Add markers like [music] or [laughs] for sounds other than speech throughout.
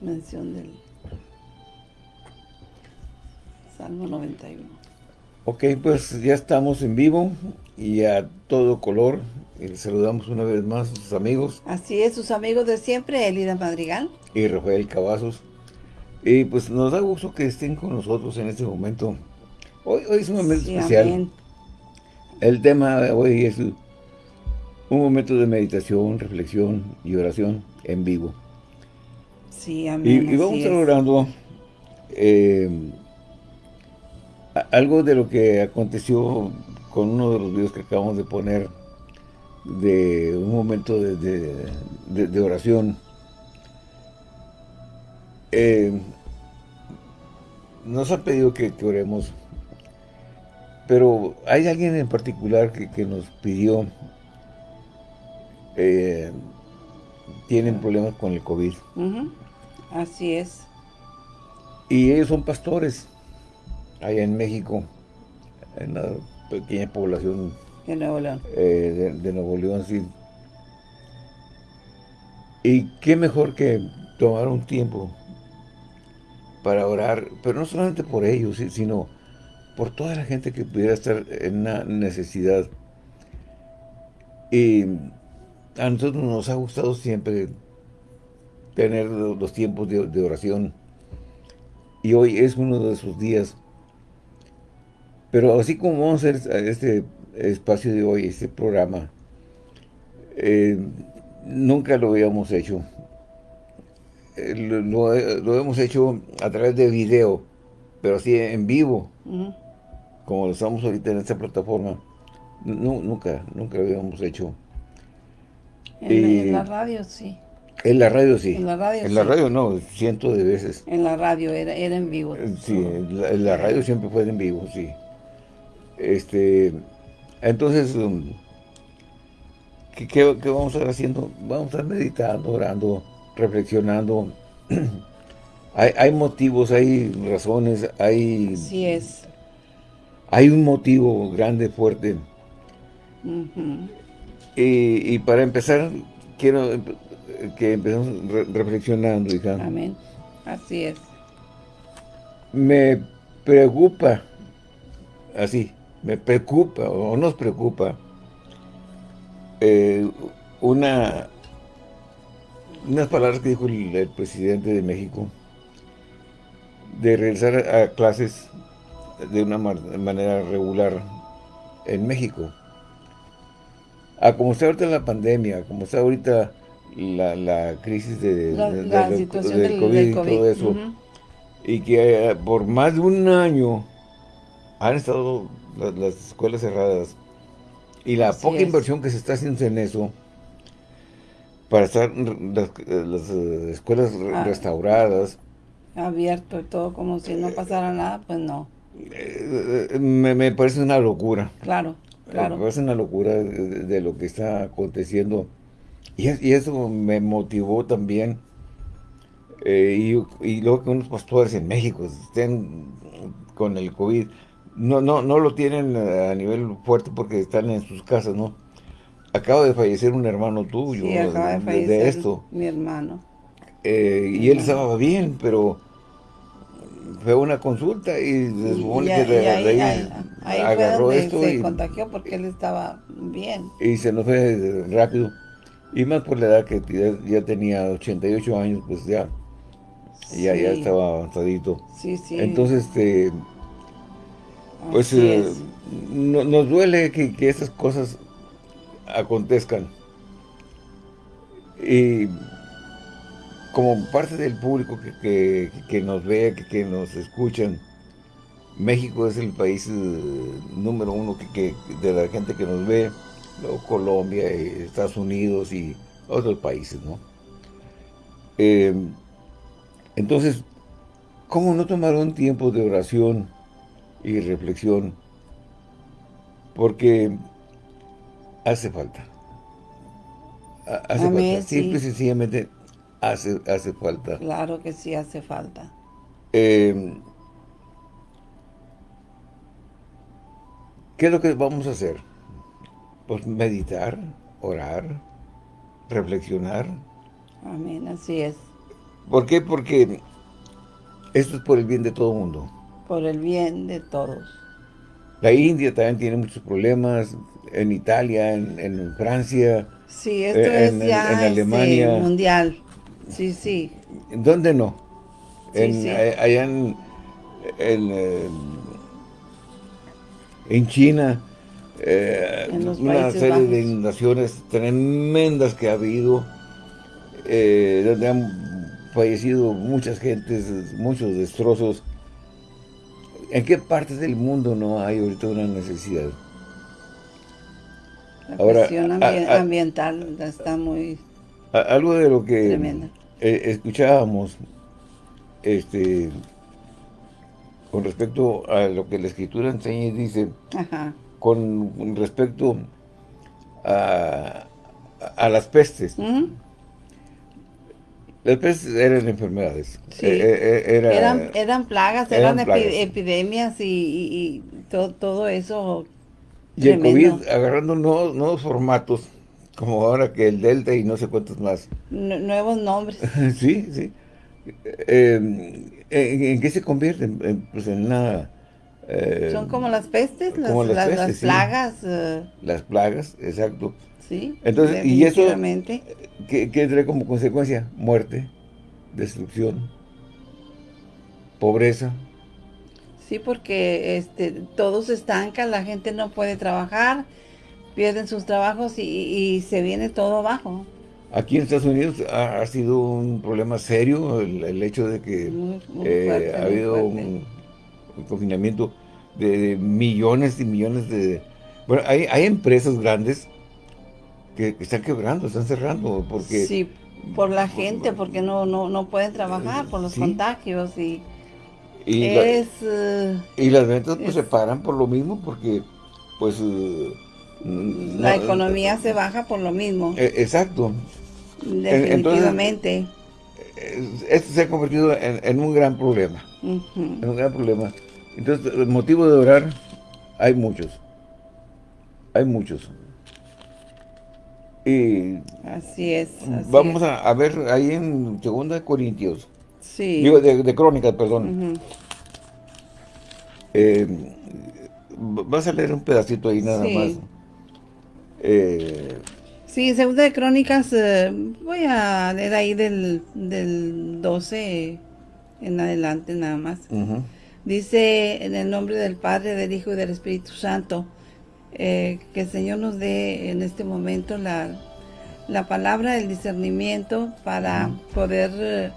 mención del Salmo 91. Ok, pues ya estamos en vivo y a todo color. Y saludamos una vez más a sus amigos. Así es, sus amigos de siempre, Elida Madrigal. Y Rafael Cavazos. Y pues nos da gusto que estén con nosotros en este momento. Hoy, hoy es un momento especial. El tema de hoy es un momento de meditación, reflexión y oración en vivo. Sí, amén. Y, vamos a eh, algo de lo que aconteció con uno de los videos que acabamos de poner de un momento de, oración. Eh, nos ha pedido que, oremos, pero hay alguien en particular que, nos pidió, eh, tienen problemas con el COVID. Así es. Y ellos son pastores, allá en México, en una pequeña población de Nuevo León. Eh, de, Nuevo León, sí. Y qué mejor que tomar un tiempo para orar, pero no solamente por ellos, sino por toda la gente que pudiera estar en una necesidad. Y a nosotros nos ha gustado siempre tener los tiempos de, de oración. Y hoy es uno de esos días. Pero así como vamos a hacer este espacio de hoy, este programa, eh, nunca lo habíamos hecho. Eh, lo, hemos hecho a través de video, pero así en vivo, como lo estamos ahorita en esta plataforma. nunca, nunca lo habíamos hecho. En, la radio, sí. En la radio, sí. En la radio, En la radio, no, cientos de veces. En la radio, era, era en vivo. Sí, en la radio siempre fue en vivo, sí. Este, entonces, um, ¿qué, vamos a estar haciendo? Vamos a estar meditando, orando, reflexionando. [clears throat] hay, motivos, hay razones, hay... Sí es. Hay un motivo grande, fuerte. y, para empezar, quiero que empecemos reflexionando, hija. Amén. Así es. Me preocupa, así, me preocupa o nos preocupa eh, una unas palabras que dijo el, presidente de México de regresar a clases de una manera regular en México. A como está ahorita la pandemia, como está ahorita la, crisis de, la, situación del, COVID, y todo eso, y que eh, por más de un año han estado las, escuelas cerradas y la poca inversión que se está haciendo en eso para estar las, eh, escuelas ah. restauradas. Abierto y todo como si no pasara nada, pues no. Eh, eh, me, parece una locura. Claro, claro. Me parece una locura de, lo que está aconteciendo. Y, y, eso me motivó también. y, y luego que unos pastores en México estén con el COVID no, no, no lo tienen a nivel fuerte porque están en sus casas, ¿no? Acaba de fallecer un hermano tuyo sí, acaba de, fallecer esto. mi hermano. Eh, y él estaba bien, pero fue una consulta y se supone que de, ahí, ahí, agarró esto se y contagió porque él estaba bien. Y se nos fue rápido. Y más por la edad que ya, tenía 88 años, pues ya, ya, ya estaba avanzadito. Sí, sí. Entonces, este pues eh, nos duele que, que estas cosas acontezcan. Y como parte del público que, nos ve, que, nos escuchan, México es el país eh, número uno que, de la gente que nos ve, luego Colombia, Estados Unidos y otros países, ¿no? Eh, entonces, ¿cómo no tomar un tiempo de oración y reflexión, porque hace falta. Hace falta. Simple y sencillamente hace, hace falta. Claro que sí hace falta. Em, ¿Qué es lo que vamos a hacer? Pues meditar, orar, reflexionar. Amén, así es. ¿Por qué? Porque esto es por el bien de todo el mundo. Por el bien de todos. La India también tiene muchos problemas, en Italia, en, Francia. Sí, esto eh, es ya en, Alemania. mundial. Sí, sí. ¿Dónde no? en, Allá en, eh, en, China, eh, una serie de inundaciones tremendas que ha habido, donde han fallecido muchas gentes, muchos destrozos. ¿En qué partes del mundo no hay ahorita una necesidad? La cuestión ambiental está muy Algo de lo que eh, escuchábamos este, con respecto a lo que la Escritura enseña y dice, con respecto a, a las pestes. Las pestes eran enfermedades. Eh, eh, eran, eran plagas, eran, epidemias y, todo, todo eso y el COVID agarrando nuevos, formatos, como ahora que el Delta y no sé cuántos más. nuevos nombres. [laughs] sí, sí. Em, ¿en, qué se convierten? Pues en una... Eh, Son como las pestes, las, las, plagas. Eh. Las plagas, exacto. Sí, Entonces, y eso, ¿qué, ¿qué trae como consecuencia? Muerte, destrucción, pobreza. Sí, porque este, todo se estanca, la gente no puede trabajar, pierden sus trabajos y, se viene todo abajo. Aquí en Estados Unidos ha, sido un problema serio el, hecho de que eh, ha habido un, confinamiento de, millones y millones de... Bueno, hay, hay empresas grandes que, están quebrando, están cerrando, porque... Sí, por la gente, porque no, no, no pueden trabajar, por los contagios y... Y, eh, y las ventas pues se paran por lo mismo porque pues... Eh, la economía se baja por lo mismo. Exacto. Definitivamente. esto se ha convertido en, un gran problema. En un gran problema. Entonces, el motivo de orar, hay muchos. Hay muchos. Y así es. vamos A, ver ahí en 2 Corintios Digo, de, crónicas, perdón. Eh, vas a leer un pedacito ahí nada más. Eh, sí, segunda de crónicas, eh, voy a leer ahí del, del 12 en adelante nada más. Dice en el nombre del Padre, del Hijo y del Espíritu Santo, que el Señor nos dé en este momento la, la palabra, el discernimiento para poder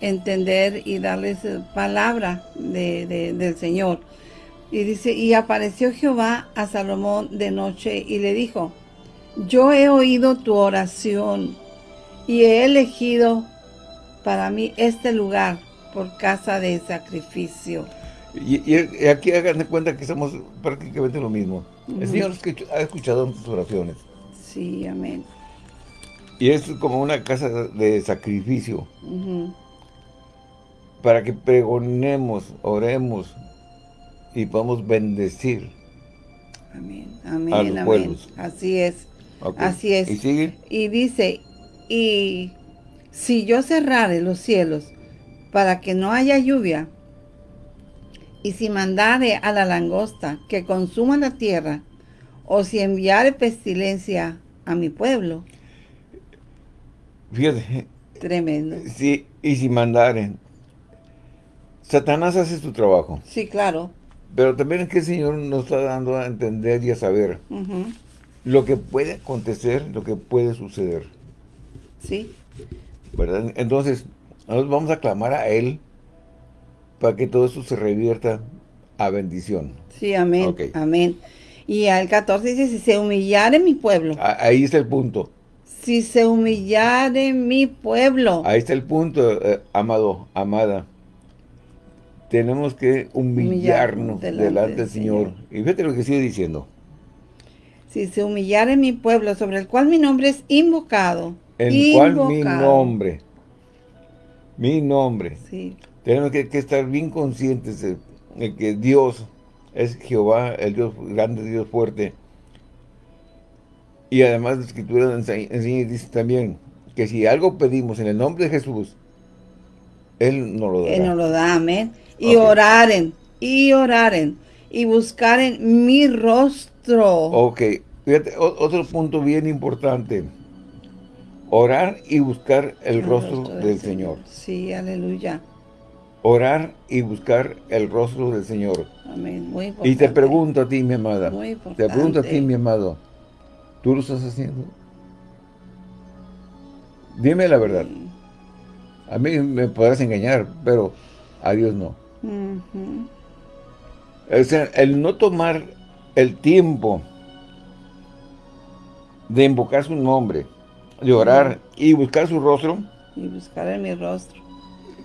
entender y darles eh, palabra de, del Señor. Y dice, y apareció Jehová a Salomón de noche y le dijo, yo he oído tu oración y he elegido para mí este lugar por casa de sacrificio. Y, aquí hagan de cuenta que somos prácticamente lo mismo. El Señor ha escuchado tus oraciones. Sí, amén. Y es como una casa de sacrificio para que pregonemos, oremos y podamos bendecir amén, amén, a los amén. pueblos. Así es, así es. ¿Y sigue? Y dice, y si yo cerrare los cielos para que no haya lluvia, y si mandare a la langosta que consuma la tierra, o si enviare pestilencia a mi pueblo. Fíjate. Tremendo. Sí, y si mandare, Satanás hace su trabajo. Sí, claro. Pero también es que el Señor nos está dando a entender y a saber lo que puede acontecer, lo que puede suceder. Sí. ¿Verdad? Entonces, nosotros vamos a clamar a Él para que todo eso se revierta a bendición. Sí, amén, amén. Y al 14 dice, si se humillare mi pueblo. ahí está el punto. Si se humillare mi pueblo. Ahí está el punto, eh, amado, amada tenemos que humillarnos delante, del Señor. Y fíjate lo que sigue diciendo. Si se humillare mi pueblo, sobre el cual mi nombre es invocado. En el cual mi nombre. Mi nombre. Sí. Tenemos que, estar bien conscientes de, que Dios es Jehová, el Dios grande, Dios fuerte. Y además la Escritura enseña, dice también que si algo pedimos en el nombre de Jesús, Él no lo da. Él no lo da, amén. Y oraren, y oraren, y buscaren mi rostro. Ok, fíjate, otro punto bien importante. Orar y buscar el, rostro, del, Señor. Sí, aleluya. Orar y buscar el rostro del Señor. Amén, muy importante. Y te pregunto a ti, mi amada. Muy importante. Te pregunto a ti, mi amado. ¿Tú lo estás haciendo? Dime la verdad. A mí me podrás engañar, pero a Dios no. O sea, el no tomar el tiempo de invocar su nombre, de orar y buscar su rostro. Y buscar en mi rostro.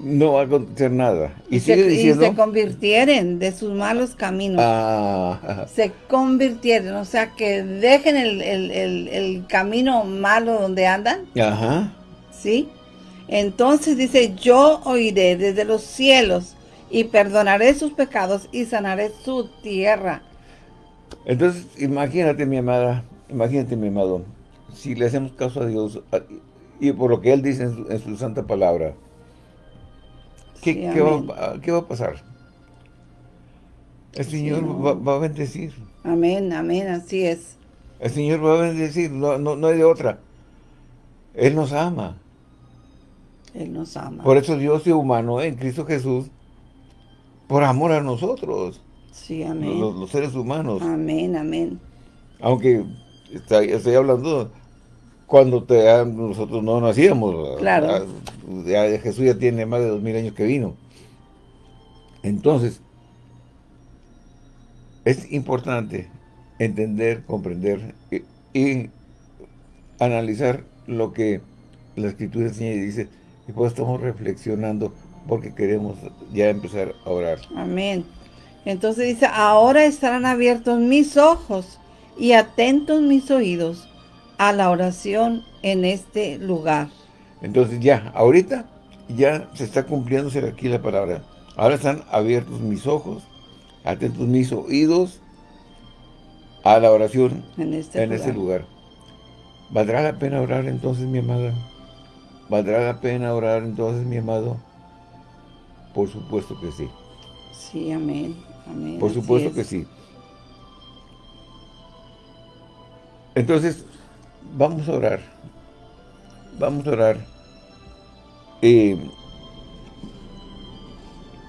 No va a acontecer nada. Y, se, sigue diciendo... Y se convirtieren de sus malos caminos. Ah. Se convirtieron, o sea, que dejen el, el camino malo donde andan. Ajá. ¿Sí? Entonces dice, yo oiré desde los cielos y perdonaré sus pecados y sanaré su tierra. Entonces, imagínate, mi amada, imagínate, mi amado, si le hacemos caso a Dios y por lo que Él dice en su, santa palabra, ¿qué, va, a pasar? El Señor va, a bendecir. Amén, amén, así es. El Señor va a bendecir, no, no, no hay de otra. Él nos ama. Él nos ama. Por eso Dios se humano en Cristo Jesús, por amor a nosotros. Sí, amén. Los, seres humanos. Amén, amén. Aunque estoy, hablando cuando te, nosotros no nacíamos. Claro. Jesús ya tiene más de dos mil años que vino. Entonces, es importante entender, comprender y, analizar lo que la Escritura enseña y dice, y pues estamos reflexionando porque queremos ya empezar a orar. Amén. Entonces dice, ahora estarán abiertos mis ojos y atentos mis oídos a la oración en este lugar. Entonces ya, ahorita ya se está cumpliéndose aquí la palabra. Ahora están abiertos mis ojos, atentos mis oídos a la oración en este, en este lugar. ¿Valdrá la pena orar entonces, mi amada? ¿Valdrá la pena orar entonces, mi amado? Por supuesto que sí. Sí, amén. amén Por supuesto que sí. Entonces, vamos a orar. Vamos a orar. y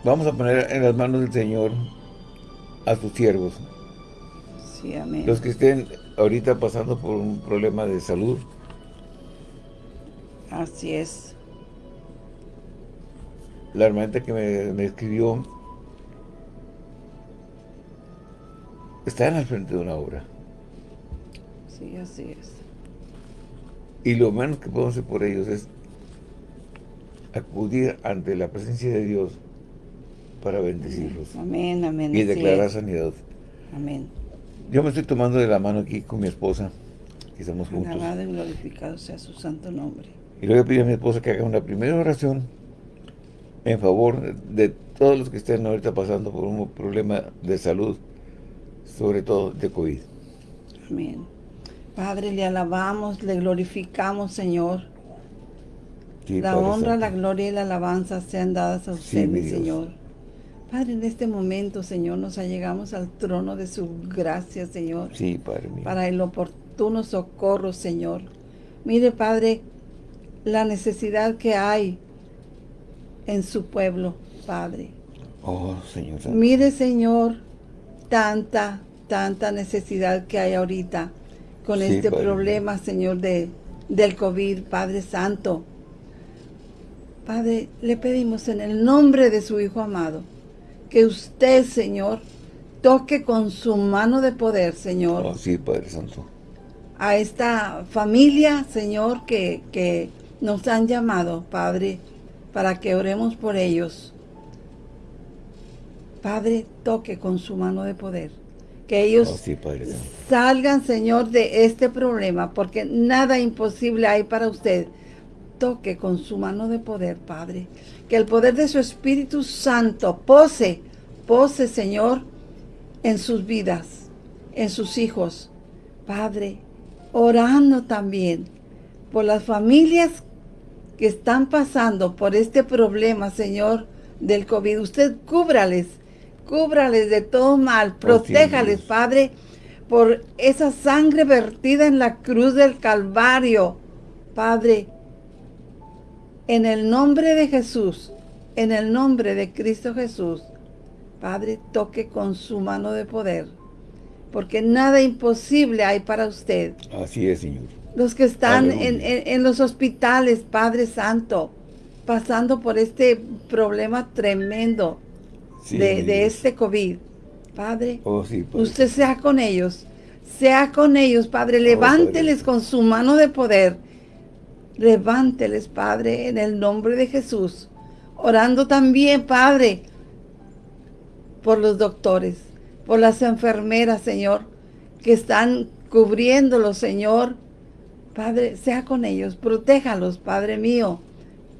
vamos a poner en las manos del Señor a sus siervos. Sí, amén. Los que estén ahorita pasando por un problema de salud, Así es. La hermanita que me, escribió está en el frente de una obra. Sí, así es. Y lo menos que podemos hacer por ellos es acudir ante la presencia de Dios para bendecirlos. Amén, amén. Y declarar sanidad. Amén. Yo me estoy tomando de la mano aquí con mi esposa, que estamos juntos. Alabado y glorificado sea su santo nombre. Y le voy a pedir a mi esposa que haga una primera oración en favor de todos los que estén ahorita pasando por un problema de salud, sobre todo de COVID. Amén. Padre, le alabamos, le glorificamos, Señor. la honra, la gloria y la alabanza sean dadas a usted, mi Señor. Padre, en este momento, Señor, nos allegamos al trono de su gracia, Señor. Sí, Padre mío. Para el oportuno socorro, Señor. Mire, Padre, la necesidad que hay en su pueblo, Padre. Oh, Señor. Mire, Señor, tanta, tanta necesidad que hay ahorita con este problema, Señor, de, del COVID, Padre Santo. Padre, le pedimos en el nombre de su Hijo amado, que usted, Señor, toque con su mano de poder, Señor. Oh, sí, Padre Santo. A esta familia, Señor, que, que nos han llamado, Padre, para que oremos por ellos. Padre, toque con su mano de poder. Que ellos oh, salgan, Señor, de este problema, porque nada imposible hay para usted. Toque con su mano de poder, Padre. Que el poder de su Espíritu Santo pose, pose, Señor, en sus vidas, en sus hijos. Padre, orando también por las familias que están pasando por este problema, Señor, del COVID. Usted cúbrales, cúbrales de todo mal, oh, protéjales, Padre, por esa sangre vertida en la cruz del Calvario. Padre, en el nombre de Jesús, en el nombre de Cristo Jesús, Padre, toque con su mano de poder, porque nada imposible hay para usted. Así es, Señor. Los que están en, los hospitales, Padre Santo, pasando por este problema tremendo de, este COVID. Padre, oh, usted sea con ellos, sea con ellos, Padre, oh, levánteles con su mano de poder. Levánteles, Padre, en el nombre de Jesús. Orando también, Padre, por los doctores, por las enfermeras, Señor, que están cubriéndolos, Señor. Padre, sea con ellos, protéjalos, Padre mío.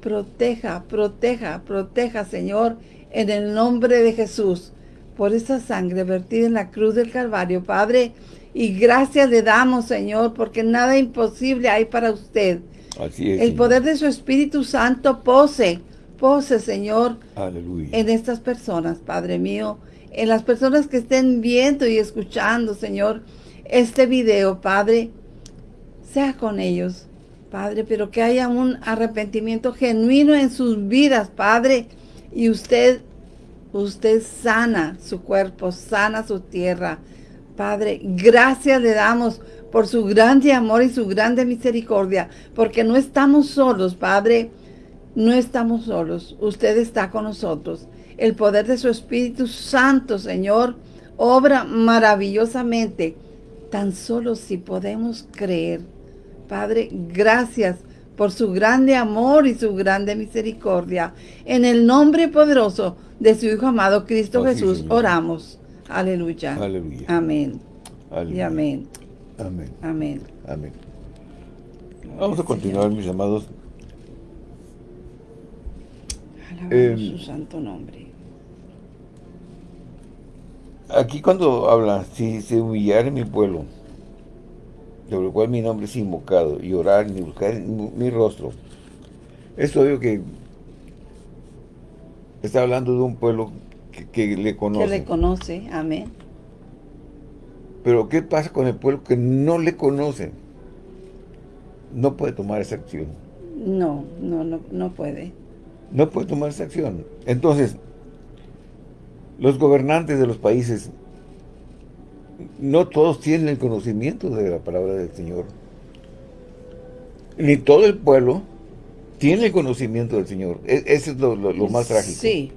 Proteja, proteja, proteja, Señor, en el nombre de Jesús, por esa sangre vertida en la cruz del Calvario, Padre. Y gracias le damos, Señor, porque nada imposible hay para usted. Así es, el poder de su Espíritu Santo pose pose, Señor, en estas personas, Padre mío, en las personas que estén viendo y escuchando, Señor, este video, Padre, sea con ellos, Padre, pero que haya un arrepentimiento genuino en sus vidas, Padre, y usted, usted sana su cuerpo, sana su tierra, Padre, gracias le damos por su grande amor y su grande misericordia, porque no estamos solos, Padre, no estamos solos, usted está con nosotros. El poder de su Espíritu Santo, Señor, obra maravillosamente, tan solo si podemos creer. Padre, gracias por su grande amor y su grande misericordia. En el nombre poderoso de su Hijo amado Cristo Jesús, oramos. Aleluya. Aleluya. Amén. Y amén. Amén. Amén. Amén. Vamos a continuar, mis amados, Em, su santo nombre. Aquí cuando habla, si se humillar en mi pueblo, sobre lo cual mi nombre es invocado, y orar y buscar mi, rostro, es obvio que está hablando de un pueblo que, le conoce. Que le conoce, amén. Pero ¿qué pasa con el pueblo que no le conoce? No puede tomar esa acción. No, no, no, no puede no puede tomar esa acción. Entonces, los gobernantes de los países, no todos tienen el conocimiento de la palabra del Señor. Ni todo el pueblo tiene el conocimiento del Señor. E, ese es lo, más trágico. Sí.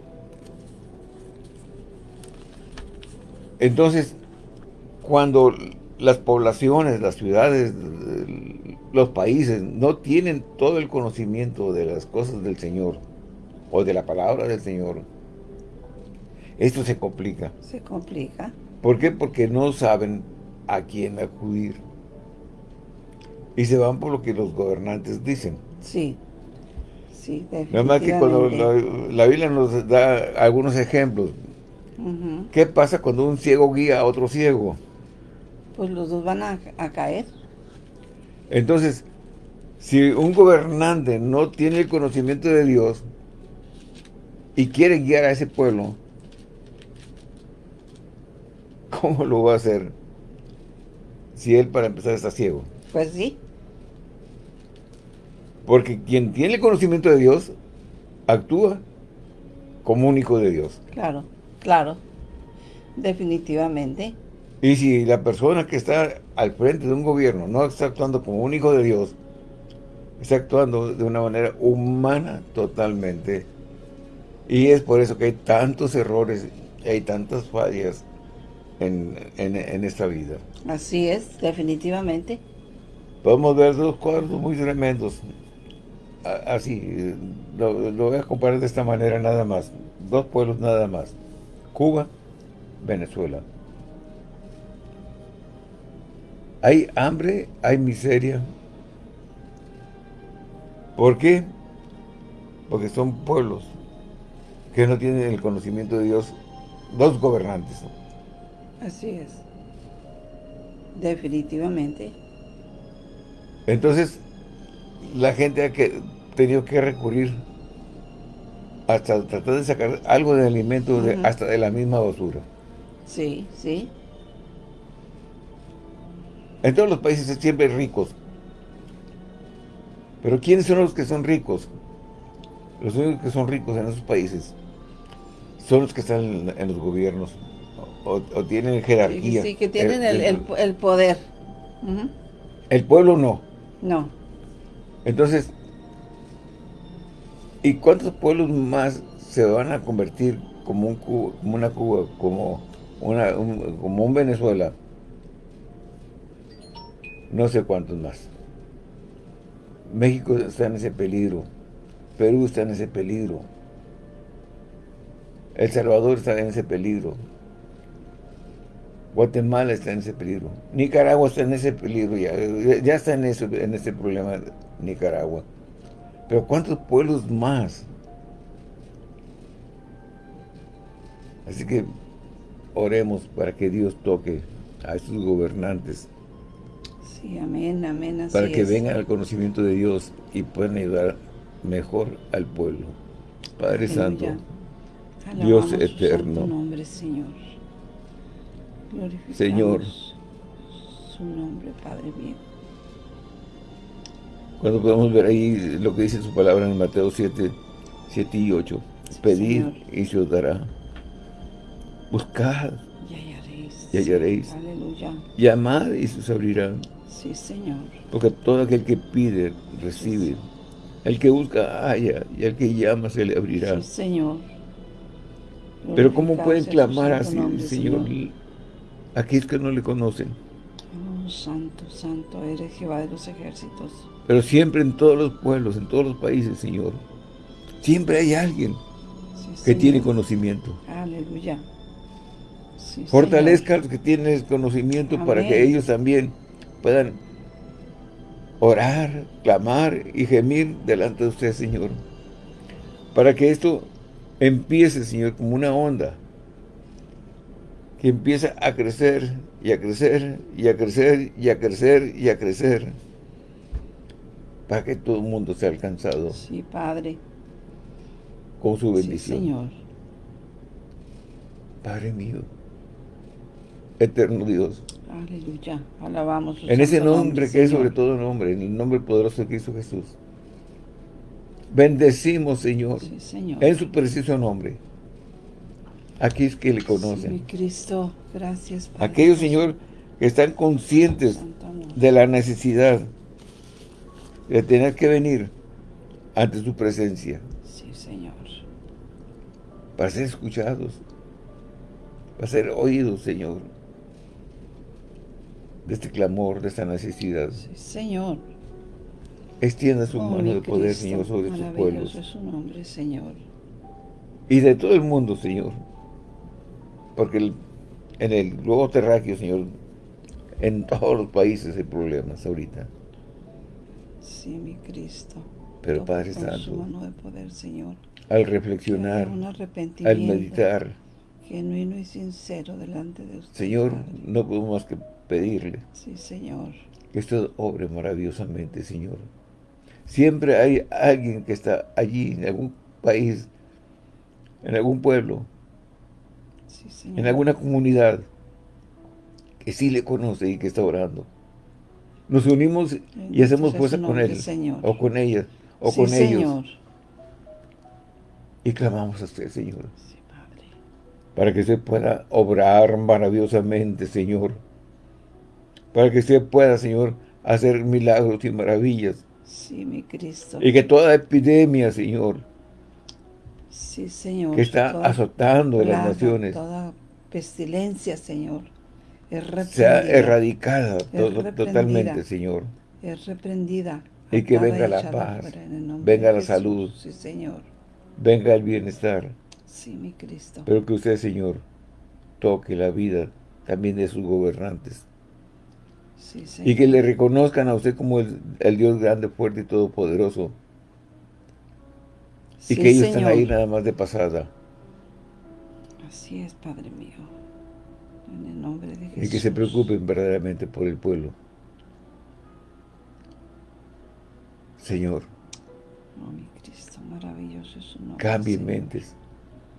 Entonces, cuando las poblaciones, las ciudades, los países no tienen todo el conocimiento de las cosas del Señor, o de la palabra del Señor, esto se complica. Se complica. ¿Por qué? Porque no saben a quién acudir. Y se van por lo que los gobernantes dicen. Sí, sí, Nada más que cuando la, Biblia nos da algunos ejemplos. ¿Qué pasa cuando un ciego guía a otro ciego? Pues los dos van a, a caer. Entonces, si un gobernante no tiene el conocimiento de Dios, y quiere guiar a ese pueblo, ¿cómo lo va a hacer si él para empezar está ciego? Pues sí. Porque quien tiene el conocimiento de Dios, actúa como un hijo de Dios. Claro, claro, definitivamente. Y si la persona que está al frente de un gobierno no está actuando como un hijo de Dios, está actuando de una manera humana totalmente y es por eso que hay tantos errores, hay tantas fallas en, esta vida. Así es, definitivamente. Podemos ver dos cuadros muy tremendos. Así, lo, lo voy a comparar de esta manera nada más. Dos pueblos nada más. Cuba, Venezuela. Hay hambre, hay miseria. ¿Por qué? Porque son pueblos que no tienen el conocimiento de Dios, dos gobernantes. Así es. Definitivamente. Entonces, la gente que tenido que recurrir hasta tratar de sacar algo de alimento hasta de la misma basura. Sí, sí. En todos los países siempre ricos. Pero ¿quiénes son los que son ricos? Los únicos que son ricos en esos países son los que están en, los gobiernos o, tienen jerarquía. Sí, que tienen el, poder. El pueblo no. No. Entonces, ¿y cuántos pueblos más se van a convertir como, un como una Cuba, como, una, como un Venezuela? No sé cuántos más. México está en ese peligro. Perú está en ese peligro. El Salvador está en ese peligro. Guatemala está en ese peligro. Nicaragua está en ese peligro ya. Ya está en, eso, en ese problema Nicaragua. Pero ¿cuántos pueblos más? Así que oremos para que Dios toque a estos gobernantes Sí, amén, amén. para que vengan al conocimiento de Dios y puedan ayudar mejor al pueblo. Padre Santo, Dios eterno. nombre, Señor. Señor. Su nombre, Padre mío. Cuando podemos ver ahí lo que dice su palabra en Mateo 7, 7 y 8. Pedid y se os dará. Buscad y hallaréis. Aleluya. Llamad y se os abrirán. Sí, Señor. Porque todo aquel que pide, recibe. El que busca, haya. Y el que llama, se le abrirá. Sí, Señor. Pero ¿cómo pueden clamar así, Señor? Aquí es que no le conocen. Oh, santo, santo, eres Jehová de los ejércitos. Pero siempre en todos los pueblos, en todos los países, Señor, siempre hay alguien que tiene conocimiento. Aleluya. Fortalezca a los que tienen conocimiento para que ellos también puedan orar, clamar y gemir delante de usted, Señor. Para que esto empiece, Señor, como una onda. Que empiece a crecer y a crecer y a crecer y a crecer y a crecer. Para que todo el mundo sea alcanzado. Sí, Padre. Con su bendición. Sí, Señor. Padre mío. Eterno Dios. Aleluya, alabamos. En ese nombre, que es sobre todo nombre, en el nombre poderoso de Cristo Jesús. Bendecimos, Señor, en su preciso nombre. Aquí es que le conocen. Sí, Cristo, gracias. Aquellos, Señor, que están conscientes de la necesidad de tener que venir ante su presencia. Sí, Señor. Para ser escuchados, para ser oídos, Señor de este clamor, de esta necesidad. Sí, Señor. Extienda su mano de poder, Señor, sobre sus pueblos. es su nombre, Señor. Y de todo el mundo, Señor. Porque en el globo terráqueo, Señor, en todos los países hay problemas ahorita. Sí, mi Cristo. Pero Padre Santo, su mano de poder, Señor. al reflexionar, al meditar, genuino y sincero delante de usted. Señor, no podemos más que pedirle. Sí, Señor. Que usted obre maravillosamente, Señor. Siempre hay alguien que está allí, en algún país, en algún pueblo, en alguna comunidad, que sí le conoce y que está orando. Nos unimos y hacemos fuerza con él, o con ella, o con ellos. Y clamamos a usted, Señor. Para que usted pueda obrar maravillosamente, Señor para que usted pueda, Señor, hacer milagros y maravillas. Sí, mi Cristo. Y que toda epidemia, Señor, sí, Señor, que está azotando a las naciones, toda pestilencia, Señor, es sea erradicada totalmente, Señor. Es reprendida. Y que venga la paz, venga la salud, sí, Señor. venga el bienestar. Sí, mi Cristo. Pero que usted, Señor, toque la vida también de sus gobernantes y que le reconozcan a usted como el, Dios grande, fuerte y todopoderoso. Y que ellos están ahí nada más de pasada. Así es, Padre mío. En el nombre de Jesús. Y que se preocupen verdaderamente por el pueblo. Señor. Oh, mi Cristo, maravilloso es su nombre. Cambie Señor. mentes,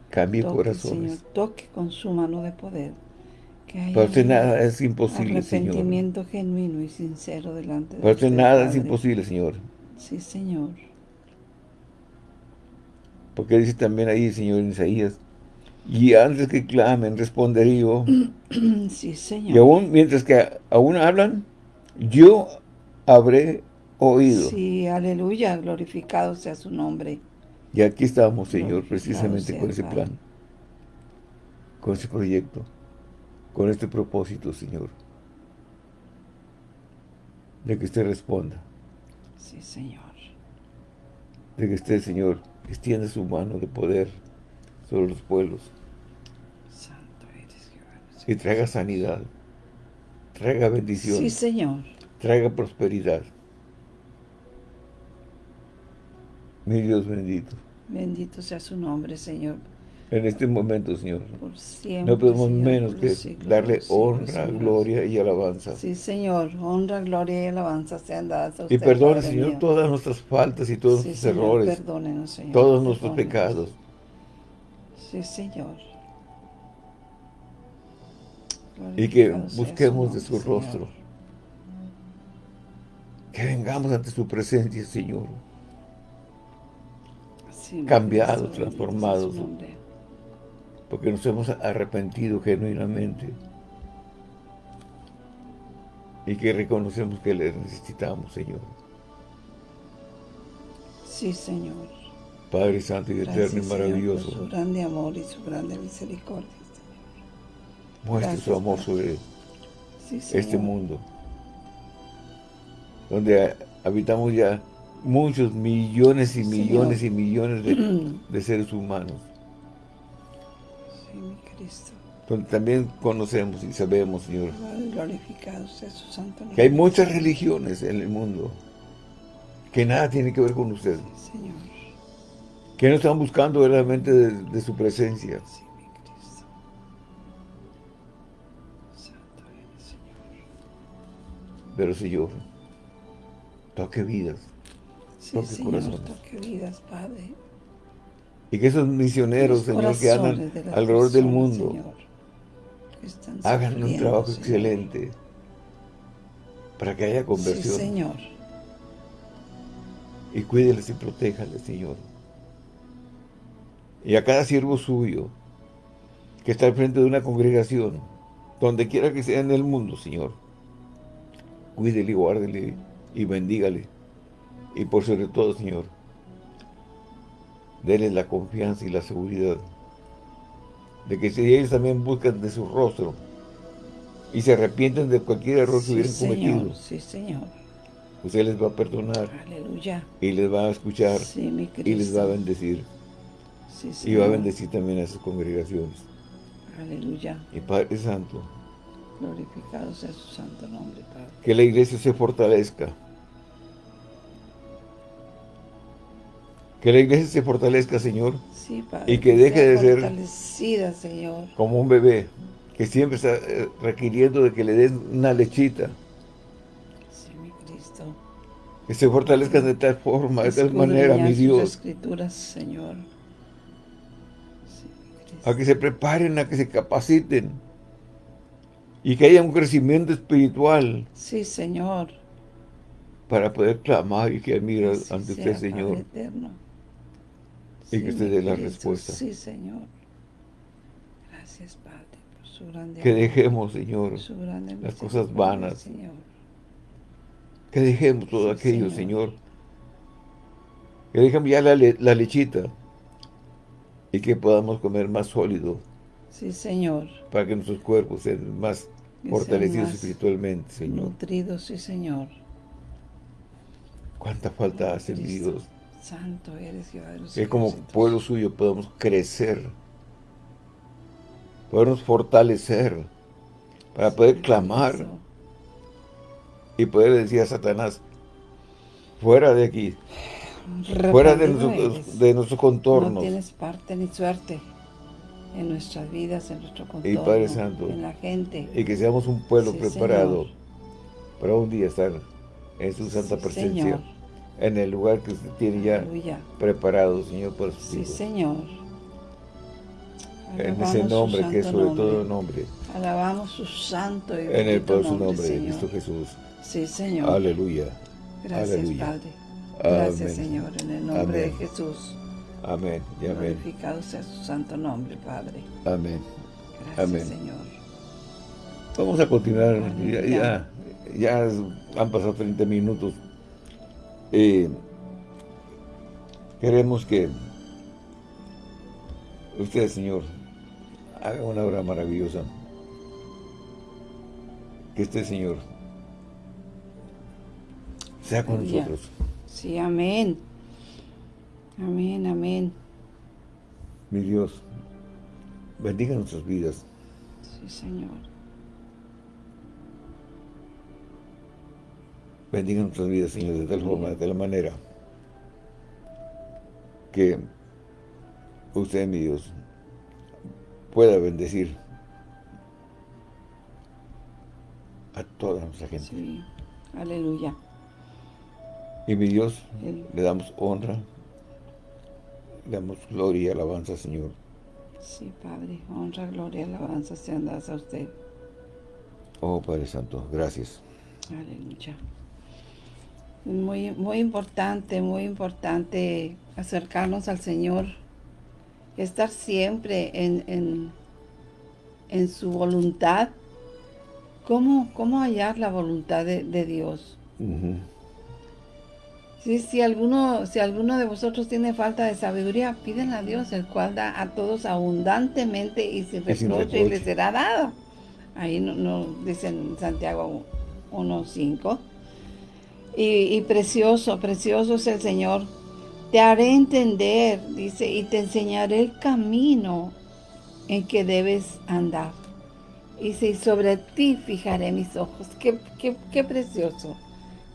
cambie Toque, corazones. Señor, toque con su mano de poder. Que Para usted nada es imposible, Señor. arrepentimiento genuino y sincero delante de Para usted nada es Padre. imposible, Señor. Sí, Señor. Porque dice también ahí, Señor, en Isaías, y antes que clamen, responderé yo. [clears throat] Sí, Señor. Y aún, mientras que aún hablan, yo habré oído. Sí, aleluya, glorificado sea su nombre. Y aquí estamos, Señor, precisamente con ese plan, con ese proyecto, con este propósito, Señor, de que usted responda, Sí, Señor. de que usted, Señor, extienda su mano de poder sobre los pueblos Santo eres Jehová. y traiga sanidad, traiga bendición, Sí, Señor. traiga prosperidad. Mi Dios bendito. Bendito sea su nombre, Señor. En este momento, Señor, Por siempre. no podemos Señor, menos que siglos darle siglos, honra, gloria y alabanza. Sí, Señor. Honra, gloria y alabanza sean dadas a Y perdone, Señor, mío. todas nuestras faltas y todos Sí, nuestros Señor, errores, Perdónenos, Señor. todos nuestros pecados. Sí, Señor. Y que busquemos de su Señor. rostro. Que vengamos ante su presencia, Señor. Sí, cambiados, transformados. Porque nos hemos arrepentido genuinamente. Y que reconocemos que le necesitamos, Señor. Sí, Señor. Padre Santo y Gracias, Eterno y Señor, maravilloso. por su grande amor y su grande misericordia. Muestre su Gracias, amor sobre Sí, este mundo. Donde habitamos ya muchos millones y millones Señor. y millones de, [clears throat] de seres humanos. Cristo. Donde también conocemos y sabemos, Señor, Glorificado sea su santo nombre. que hay muchas religiones en el mundo que nada tiene que ver con usted. Sí, Señor. Que no están buscando verdaderamente de, de su presencia. Sí, mi Cristo. Santo eres, Señor. Pero, Señor, toque vidas. Sí, Toque Señor, corazones. toque vidas, Padre. Y que esos misioneros, Los Señor, que andan de alrededor del mundo, Señor, hagan un trabajo Señor. excelente para que haya Sí, conversión. Señor. y cuídeles y protéjales, Señor. Y a cada siervo suyo que está al frente de una congregación, donde quiera que sea en el mundo, Señor, cuídele y guárdele y bendígale. Y por sobre todo, Señor, déle la confianza y la seguridad de que si ellos también buscan de su rostro y se arrepienten de cualquier error que hubieran Señor. cometido, Sí, Señor. usted les va a perdonar Aleluya. y les va a escuchar Sí, mi y les va a bendecir. Sí, Y va a bendecir también a sus congregaciones. Aleluya. Y Padre Santo, Glorificado sea su santo nombre, Padre. que la iglesia se fortalezca. Que la iglesia se fortalezca, Señor, Sí, Padre. Y que deje de ser- fortalecida, Señor. como un bebé que siempre está eh, requiriendo de que le den una lechita. Sí, mi Cristo. Que se fortalezcan de tal forma, de tal manera, mi Dios, escrituras, Señor. Sí, mi Cristo. a que se preparen, a que se capaciten. Y que haya un crecimiento espiritual Sí, Señor. para poder clamar y que Así ante sea, usted, Señor. Eterno. Y que usted dé la Cristo. respuesta. Sí, Señor. Gracias, Padre, por su grande Que dejemos, Señor, por su grande las cosas vanas. Señor. Que dejemos todo Sí, aquello, Señor. Señor. Que dejemos ya la, le- la lechita. Y que podamos comer más sólido. Sí, Señor. Para que nuestros cuerpos sean más Que fortalecidos más espiritualmente, Señor. Nutridos, sí, Señor. Cuánta falta hace, mi Cristo. Dios. Santo eres Jehová de los Que como pueblo suyo podamos crecer. Podernos fortalecer. Para poder clamar. Y poder decir a Satanás. Fuera de aquí. Fuera de, nuestro- de nuestros No tienes parte ni suerte en nuestras vidas, en nuestro contorno, Y Padre Santo, en la gente. y que seamos un pueblo Sí, preparado Señor. para un día estar en su santa presencia, Señor. En el lugar que usted tiene ya preparado, Señor, por su Sí, Señor. en ese nombre que es sobre todo nombre. Alabamos su santo y En el poderoso nombre, de Cristo Jesús. Sí, Señor. Aleluya. Gracias, Aleluya. Padre. Gracias, Señor, en el nombre de Jesús. Amén y amén. Glorificado sea su santo nombre, Padre. Amén. Gracias, amén. Señor. Vamos a continuar. Ya, ya, han pasado 30 minutos. Eh, queremos que usted, Señor, haga una obra maravillosa. Que este Señor sea con nosotros. Sí, amén. Amén, amén. Mi Dios, bendiga nuestras vidas. Sí, Señor. Bendiga nuestras vidas, Señor, de tal forma, de tal manera que usted, mi Dios, pueda bendecir a toda nuestra gente. Sí, aleluya. Y mi Dios, le damos honra, le damos gloria y alabanza, Señor. Sí, Padre, honra, gloria y alabanza sean dadas a usted. Oh, Padre Santo, gracias. Aleluya. Muy, muy importante, muy importante acercarnos al Señor, estar siempre en, en, su voluntad. ¿Cómo, ¿Cómo, hallar la voluntad de, Dios? si, alguno, si alguno de vosotros tiene falta de sabiduría, pídenla a Dios, el cual da a todos abundantemente y sin reproche, y les será dado. Ahí no, no dice en Santiago 1.5. Y, precioso, precioso es el Señor. Te haré entender, dice, y te enseñaré el camino en que debes andar. Y sobre ti fijaré mis ojos. Qué, qué, qué precioso.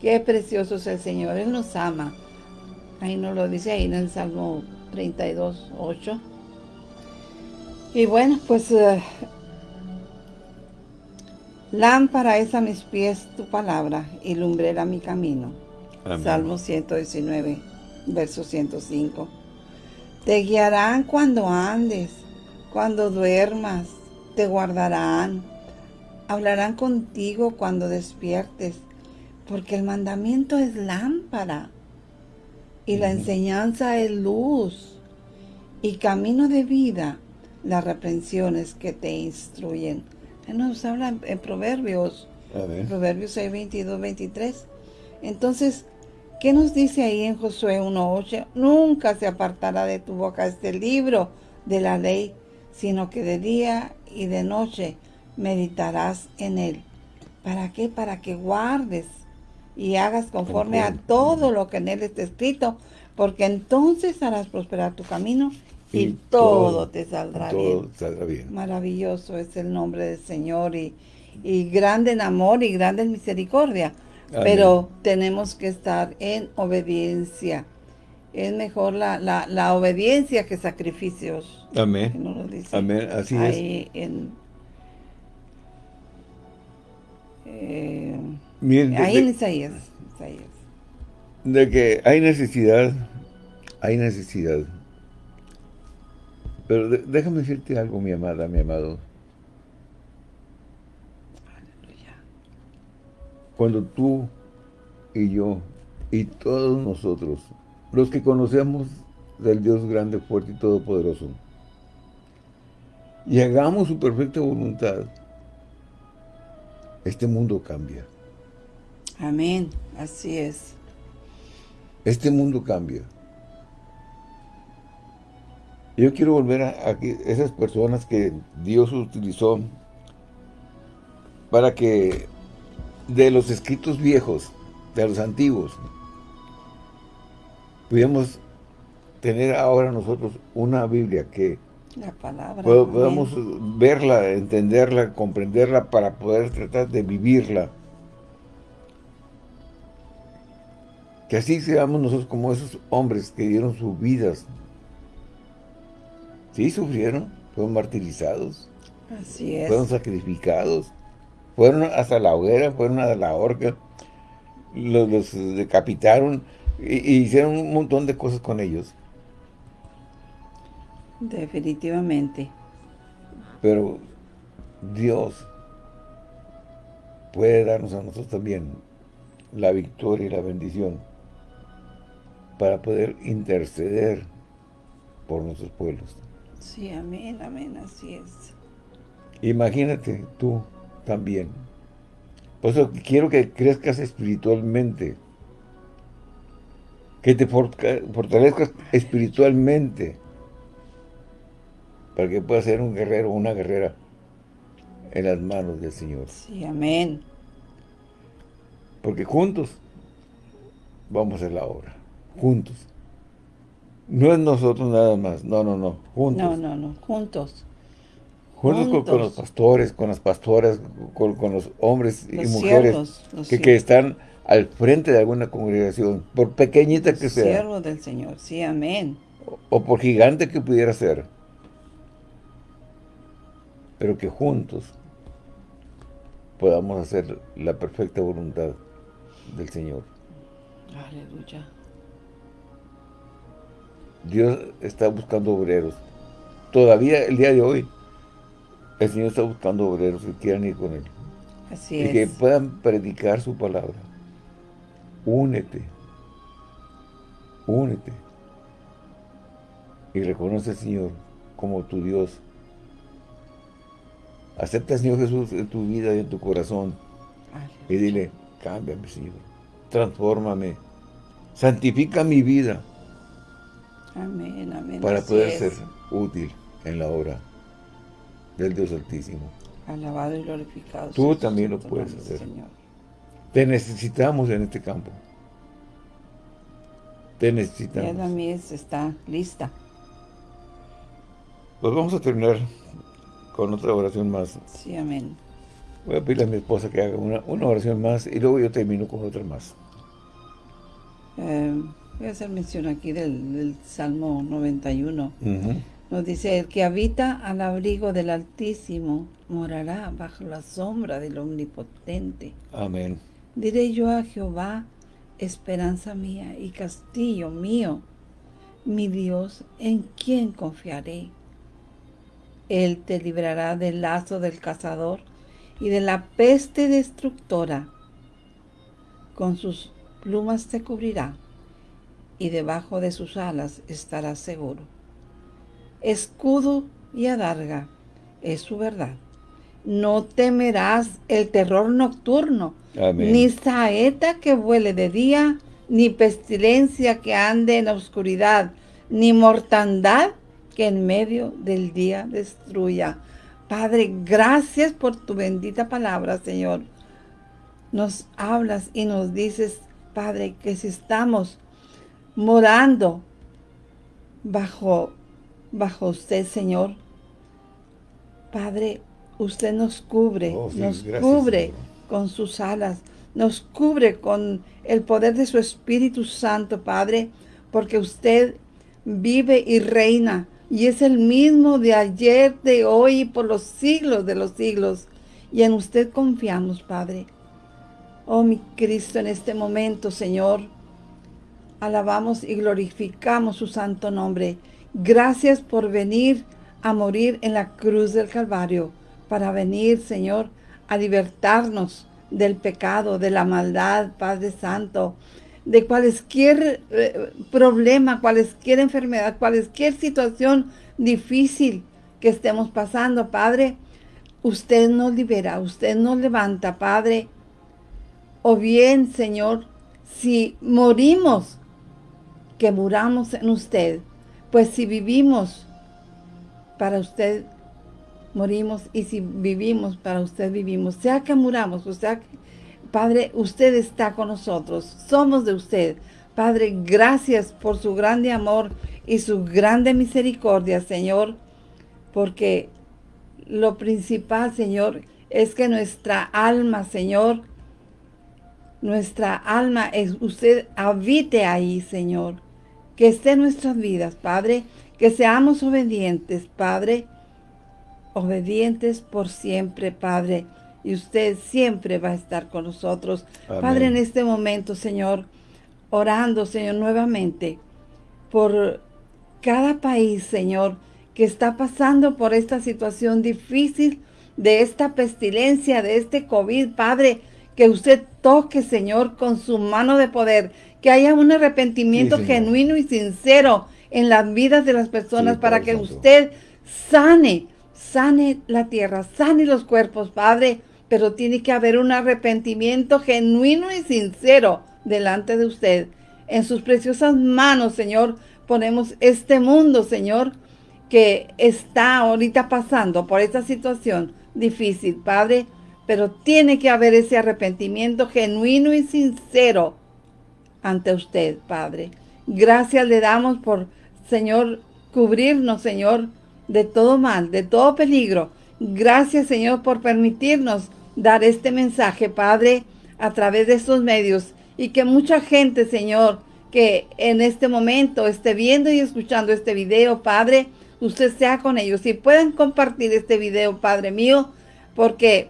Qué precioso es el Señor. Él nos ama. Ahí nos lo dice ahí en el Salmo 32, 8. Y bueno, pues uh, lámpara es a mis pies tu palabra y lumbrera mi camino. Salmo 119, verso 105. Te guiarán cuando andes, cuando duermas, te guardarán. Hablarán contigo cuando despiertes porque el mandamiento es lámpara y la enseñanza es luz y camino de vida las reprensiones que te instruyen. Él nos habla en, Proverbios, Proverbios 6, 22, 23. Entonces, ¿qué nos dice ahí en Josué 1.8? Nunca se apartará de tu boca este libro de la ley, sino que de día y de noche meditarás en él. ¿Para qué? Para que guardes y hagas conforme a todo lo que en él está escrito, porque entonces harás prosperar tu camino y, todo, te saldrá, bien. Maravilloso es el nombre del Señor y, grande en amor y grande en misericordia. Pero tenemos que estar en obediencia. Es mejor la, la, obediencia que sacrificios. Amén. Amén, así Ahí En, eh, Ahí en Isaías, De que hay necesidad, hay necesidad. Pero déjame decirte algo, mi amada, mi amado. Cuando tú y yo y todos nosotros, los que conocemos del Dios grande, fuerte y todopoderoso, y hagamos su perfecta voluntad, este mundo cambia. Amén, así es. Este mundo cambia. Yo quiero volver a, esas personas que Dios utilizó para que de los escritos viejos, de los antiguos, pudiéramos tener ahora nosotros una Biblia que la palabra, podamos verla, entenderla, comprenderla para poder tratar de vivirla Que así seamos nosotros como esos hombres que dieron sus vidas. Sí, sufrieron, fueron martirizados. Así es. Fueron sacrificados. Fueron hasta la hoguera, fueron a la horca. Los, decapitaron, y hicieron un montón de cosas con ellos. Definitivamente. Pero Dios puede darnos a nosotros también la victoria y la bendición para poder interceder por nuestros pueblos. Sí, amén, amén, así es. Imagínate tú también. Por eso quiero que crezcas espiritualmente. Que te fortalezcas espiritualmente. Para que puedas ser un guerrero o una guerrera en las manos del Señor. Sí, amén. Porque juntos vamos a hacer la obra. Juntos. No es nosotros nada más. No, no, no. Juntos. No, no, no. Juntos. Juntos, Con, los pastores, con las pastoras, con, los hombres y mujeres que, que, están al frente de alguna congregación, por pequeñita que sea. Siervo del Señor, sí, amén. O, por gigante que pudiera ser. Pero que juntos podamos hacer la perfecta voluntad del Señor. Aleluya. Dios está buscando obreros. Todavía el día de hoy, el Señor está buscando obreros que quieran ir con Él. Así y que puedan predicar su palabra. Únete. Únete. Y reconoce al Señor como tu Dios. Acepta al Señor Jesús en tu vida y en tu corazón. Y dile, cámbiame, Señor. Transfórmame. Santifica mi vida. Amén, amén. Para poder ser útil en la obra del Dios Altísimo. Alabado y glorificado. Tú también lo puedes hacer. Te necesitamos en este campo. Te necesitamos. Ya la mies está lista. Pues vamos a terminar con otra oración más. Sí, amén. Voy a pedirle a mi esposa que haga una, oración más y luego yo termino con otra más. Eh, voy a hacer mención aquí del, Salmo 91. Nos dice, el que habita al abrigo del Altísimo morará bajo la sombra del Omnipotente. Amén. Diré yo a Jehová, esperanza mía y castillo mío, mi Dios, en quien confiaré. Él te librará del lazo del cazador y de la peste destructora. Con sus plumas te cubrirá y debajo de sus alas estarás seguro. Escudo y adarga es su verdad. No temerás el terror nocturno, ni saeta que vuele de día, ni pestilencia que ande en la oscuridad, ni mortandad que en medio del día destruya. Padre, gracias por tu bendita palabra, Señor. Nos hablas y nos dices, Padre, que si estamos morando bajo, bajo usted, Señor, Padre, usted nos cubre, oh, nos cubre con sus alas, nos cubre con el poder de su Espíritu Santo, Padre, porque usted vive y reina y es el mismo de ayer, de hoy y por los siglos de los siglos. Y en usted confiamos, Padre. Oh, mi Cristo, en este momento, Señor, alabamos y glorificamos su santo nombre. Gracias por venir a morir en la cruz del Calvario, para venir, Señor, a libertarnos del pecado, de la maldad, Padre Santo, de cualquier eh, problema, cualquier enfermedad, cualquier situación difícil que estemos pasando, Padre, usted nos libera, usted nos levanta, Padre. O bien, Señor, si morimos, que muramos en usted. Pues si vivimos, para usted morimos. Y si vivimos, para usted vivimos. Sea que muramos, o sea que Padre, usted está con nosotros, somos de usted. Padre, gracias por su grande amor y su grande misericordia, Señor, porque lo principal, Señor, es que nuestra alma, Señor, nuestra alma, es usted habite ahí, Señor, que esté en nuestras vidas, Padre, que seamos obedientes, Padre, obedientes por siempre, Padre, y usted siempre va a estar con nosotros. Padre, en este momento, Señor, orando, Señor, nuevamente por cada país, Señor, que está pasando por esta situación difícil de esta pestilencia, de este COVID, Padre, que usted toque, Señor, con su mano de poder, que haya un arrepentimiento genuino y sincero en las vidas de las personas para que usted sane, sane la tierra, sane los cuerpos, Padre, pero tiene que haber un arrepentimiento genuino y sincero delante de usted. En sus preciosas manos, Señor, ponemos este mundo, Señor, que está ahorita pasando por esta situación difícil, Padre, pero tiene que haber ese arrepentimiento genuino y sincero ante usted, Padre. Gracias le damos por, Señor, cubrirnos, Señor, de todo mal, de todo peligro. Gracias, Señor, por permitirnos dar este mensaje, Padre, a través de estos medios. Y que mucha gente, Señor, que en este momento esté viendo y escuchando este video, Padre, usted sea con ellos. Y pueden compartir este video, Padre mío, porque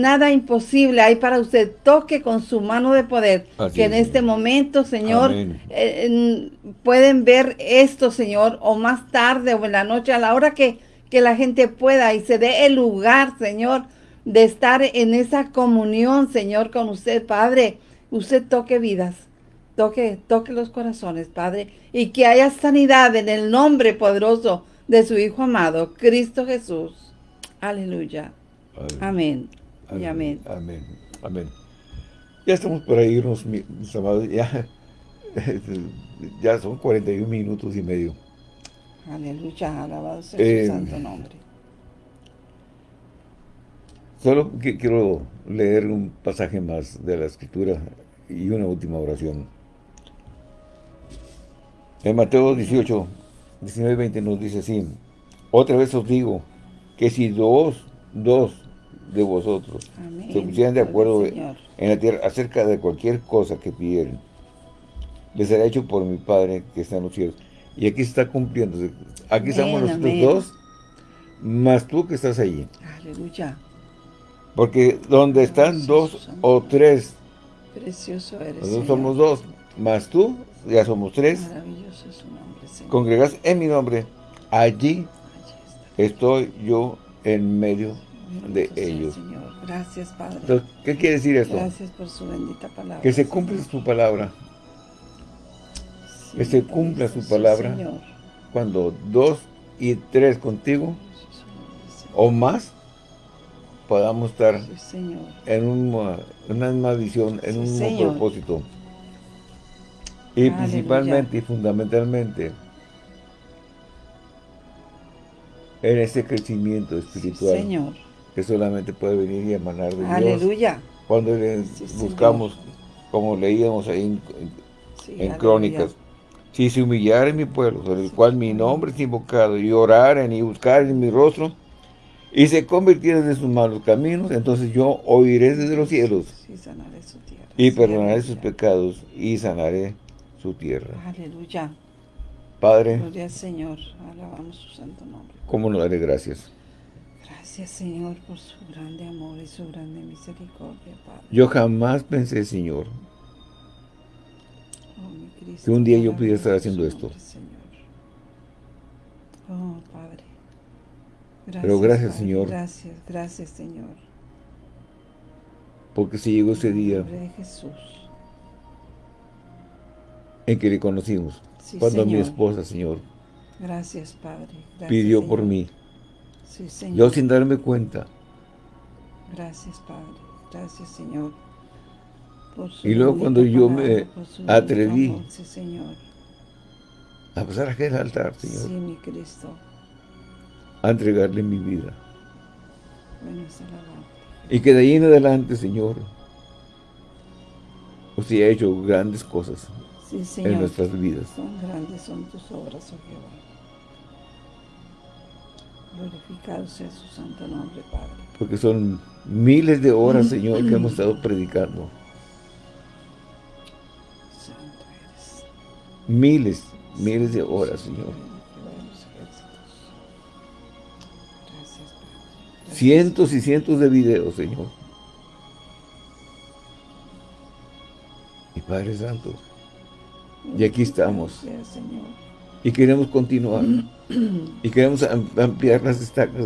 nada imposible hay para usted. Toque con su mano de poder. que en este momento, Señor, eh, pueden ver esto, Señor, o más tarde o en la noche, a la hora que, que la gente pueda y se dé el lugar, Señor, de estar en esa comunión, Señor, con usted, Padre. Usted toque vidas. Toque, toque los corazones, Padre, y que haya sanidad en el nombre poderoso de su Hijo amado, Cristo Jesús. Aleluya. Amén. Amén. Amén. Amén. Ya estamos por irnos, mis amados. Ya, [laughs] ya son 41 minutos y medio. Aleluya. Alabado sea su eh, santo nombre. Solo quiero leer un pasaje más de la Escritura y una última oración. En Mateo 18, 19 20 nos dice así, Otra vez os digo, que si dos, dos de vosotros se pusieran de acuerdo en la tierra acerca de cualquier cosa que pidieran, les será hecho por mi Padre que está en los cielos. Y aquí está cumpliendo. Aquí estamos nosotros dos, más tú que estás allí. Aleluya. Porque donde están dos o tres, precioso eres, nosotros somos dos, más tú, ya somos tres. Maravilloso es su nombre, Señor. Congregas en mi nombre, allí, estoy yo en medio de ellos. Señor. Gracias, Padre. ¿Qué quiere decir esto? Gracias por su bendita palabra. Que se cumpla su palabra. que se cumpla su palabra. Cuando dos y tres contigo o más podamos estar en una, una, misma visión, en un mismo propósito. Y principalmente y fundamentalmente en ese crecimiento espiritual. Señor que solamente puede venir y emanar de Aleluya. Dios. Cuando buscamos, como leíamos ahí en, Crónicas, si se humillara en mi pueblo, sobre el cual mi nombre es invocado, y oraren y buscaren en mi rostro, y se convirtieran en sus malos caminos, entonces yo oiré desde los cielos, y perdonaré sus pecados, y sanaré su tierra. Aleluya. Padre, Gloria al Señor, alabamos su santo nombre. ¿Cómo no daré gracias? Gracias, Señor, por su grande amor y su grande misericordia, Padre. Yo jamás pensé, Señor, oh, que un día yo pudiera estar haciendo esto. Oh, Padre. Gracias, Pero gracias, Señor. Gracias, gracias, Señor. Porque si llegó ese día de Jesús. en que le conocimos. cuando mi esposa, Señor, gracias, Padre. pidió por mí. Yo sin darme cuenta. Gracias, Padre. Gracias, Señor. y luego cuando yo me atreví a pasar a aquel altar, Señor. Sí, mi Cristo. A entregarle mi vida. y que de ahí en adelante, Señor, usted ha hecho grandes cosas en nuestras vidas. Son grandes son tus obras, oh Jehová. Glorificado sea su santo nombre, Padre. Porque son miles de horas, Señor, que hemos estado predicando. Santo eres. Miles, miles de horas, Señor. Cientos y cientos de videos, Señor. Y Padre Santo, Y aquí estamos. Y queremos continuar. Y queremos ampliar las estacas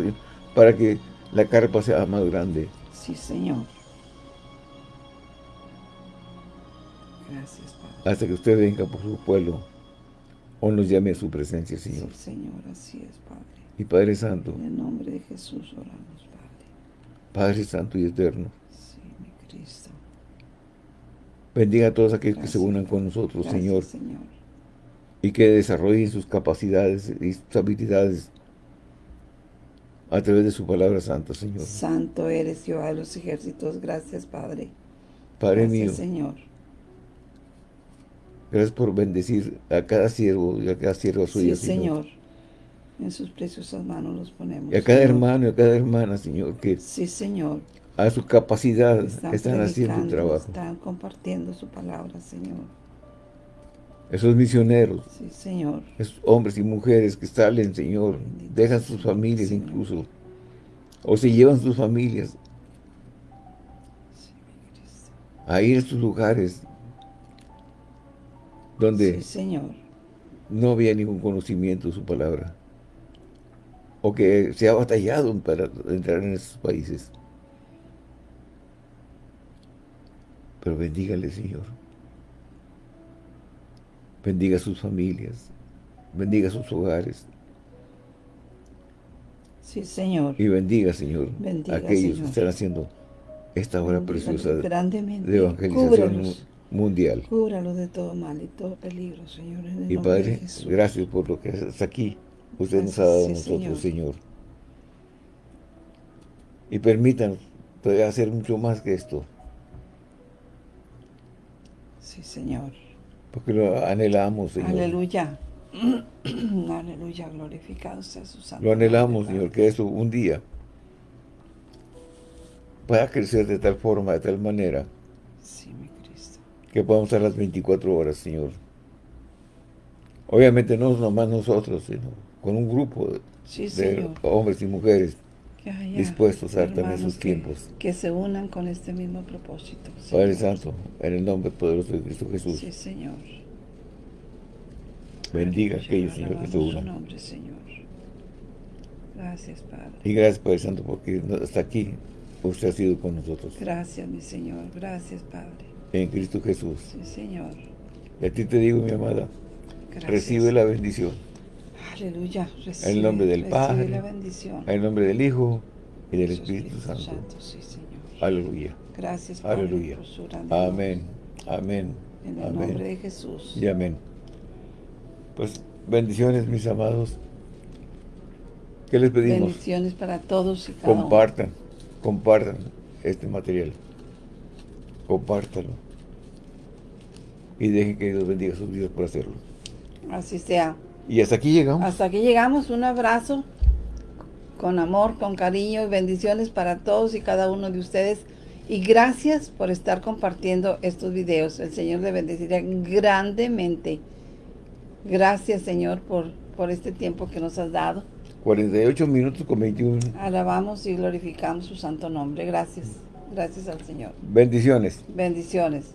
para que la carpa sea más grande. Sí, Señor. Gracias, Padre. Hasta que usted venga por su pueblo o nos llame a su presencia, Señor. Sí, Señor, así es, Padre. Y Padre Santo. En el nombre de Jesús oramos, Padre. Padre Santo y Eterno. Sí, mi Cristo. Bendiga a todos aquellos que se unan con nosotros, Señor. Y que desarrollen sus capacidades y sus habilidades a través de su palabra santa, Señor. Santo eres, Jehová de los ejércitos. Gracias, Padre. Padre Gracias, mío. Señor. Gracias por bendecir a cada siervo y a cada sierva suya, sí, Señor. En sus preciosas manos los ponemos. Y a cada hermano y a cada hermana, Señor, que sí, Señor. a su capacidad están, haciendo el trabajo. Están compartiendo su palabra, Señor. Esos misioneros, sí, Señor. esos hombres y mujeres que salen, Señor, dejan sus familias incluso, o se llevan sus familias a ir a estos lugares donde señor. no había ningún conocimiento de su palabra o que se ha batallado para entrar en esos países. Pero bendígale, Señor. Bendiga sus familias. Bendiga sus hogares. Sí, Señor. Y bendiga, Señor, a aquellos que están haciendo esta obra preciosa de evangelización mundial. Cúbralo de todo mal y todo peligro, Señor. y Padre, gracias por lo que hasta aquí usted nos ha dado a nosotros, Señor. Y permítanos todavía hacer mucho más que esto. Sí, Señor. Porque lo anhelamos, Señor. Aleluya. [clears throat] Aleluya, glorificado sea su santo. Lo anhelamos, Señor, que eso un día pueda crecer de tal forma, de tal manera. Sí, mi Cristo. Que podamos estar las 24 horas, Señor. Obviamente no nomás nosotros, sino con un grupo de, hombres y mujeres dispuestos a dar también sus tiempos. Que se unan con este mismo propósito. Padre Santo, en el nombre poderoso de Cristo Jesús. Sí, Señor. Bendiga a aquellos, Señor, que se unan. nombre, Señor. Gracias, Padre. Y gracias, Padre Santo, porque hasta aquí usted ha sido con nosotros. Gracias, mi Señor. Gracias, Padre. En Cristo Jesús. Sí, Señor. Y a ti te digo, mi amada, recibe la bendición. Aleluya. en el nombre del Padre, en el nombre del Hijo y del Espíritu, Santo. Sí, Señor. Aleluya. Gracias, Padre, Aleluya. amén. Amén. En el nombre de Jesús. Y amén. Pues bendiciones, mis amados. ¿Qué les pedimos? Bendiciones para todos y cada Compartan, compartan este material. Compártalo. Y dejen que Dios bendiga sus vidas por hacerlo. Así sea. Y hasta aquí llegamos. Hasta aquí llegamos. Un abrazo con amor, con cariño y bendiciones para todos y cada uno de ustedes. Y gracias por estar compartiendo estos videos. El Señor le bendecirá grandemente. Gracias, Señor, por, por este tiempo que nos has dado. 48 minutos con 21. Alabamos y glorificamos su santo nombre. Gracias. Gracias al Señor. Bendiciones. Bendiciones.